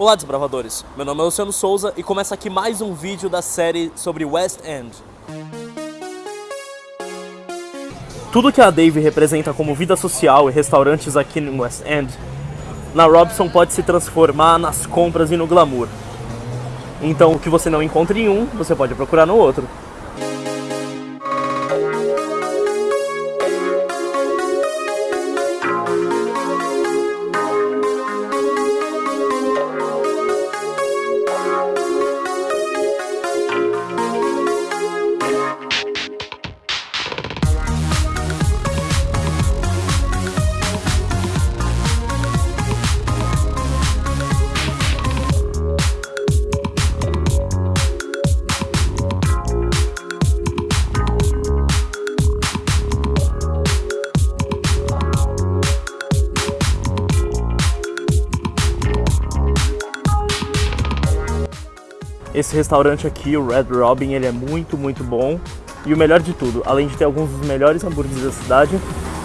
Olá desbravadores, meu nome é Luciano Souza e começa aqui mais um vídeo da série sobre West End. Tudo que a Dave representa como vida social e restaurantes aqui no West End, na Robson pode se transformar nas compras e no glamour. Então o que você não encontra em um, você pode procurar no outro. Esse restaurante aqui, o Red Robin, ele é muito, muito bom. E o melhor de tudo, além de ter alguns dos melhores hambúrgueres da cidade,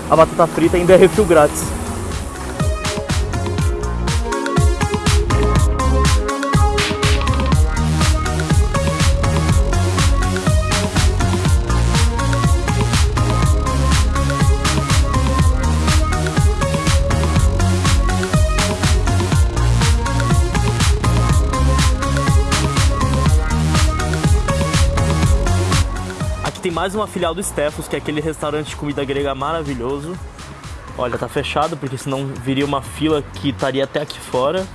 a batata frita ainda é refil grátis. Tem mais uma filial do Stefos, que é aquele restaurante de comida grega maravilhoso. Olha, tá fechado, porque senão viria uma fila que estaria até aqui fora.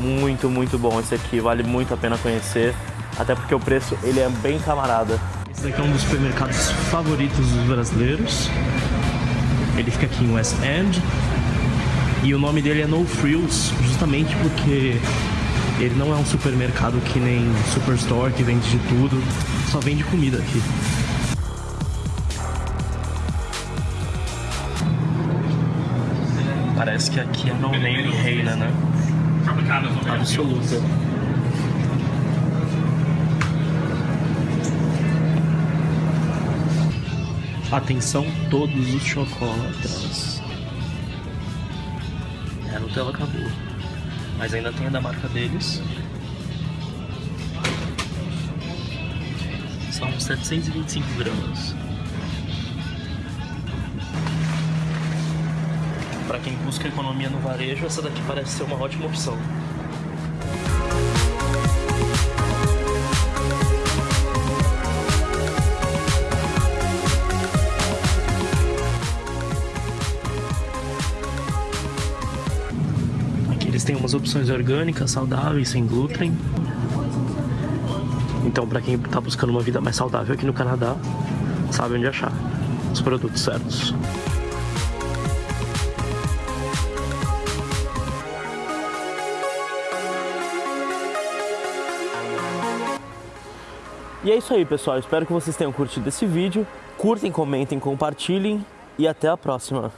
Muito, muito bom esse aqui, vale muito a pena conhecer. Até porque o preço, ele é bem camarada. Esse daqui é um dos supermercados favoritos dos brasileiros. Ele fica aqui em West End. E o nome dele é No Frills, justamente porque ele não é um supermercado que nem Superstore, que vende de tudo, só vende comida aqui. Parece que aqui a no name reina, né? Absoluta. Atenção todos os chocolates. É, a Nutella acabou mas ainda tem a da marca deles. São 725 gramas. Para quem busca economia no varejo, essa daqui parece ser uma ótima opção. Têm umas opções orgânicas, saudáveis, sem glúten. Então, para quem está buscando uma vida mais saudável aqui no Canadá, sabe onde achar os produtos certos. E é isso aí, pessoal. Espero que vocês tenham curtido esse vídeo. Curtem, comentem, compartilhem e até a próxima.